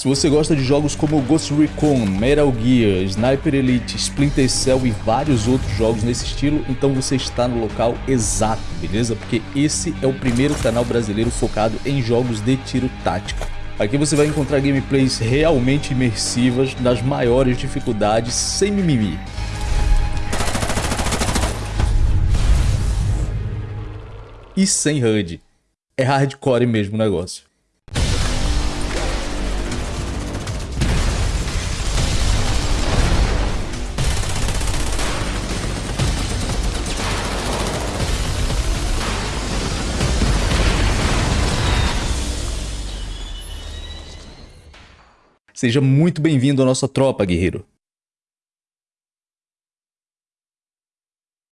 Se você gosta de jogos como Ghost Recon, Metal Gear, Sniper Elite, Splinter Cell e vários outros jogos nesse estilo, então você está no local exato, beleza? Porque esse é o primeiro canal brasileiro focado em jogos de tiro tático. Aqui você vai encontrar gameplays realmente imersivas, nas maiores dificuldades, sem mimimi. E sem HUD. É hardcore mesmo o negócio. Seja muito bem-vindo à nossa tropa, guerreiro.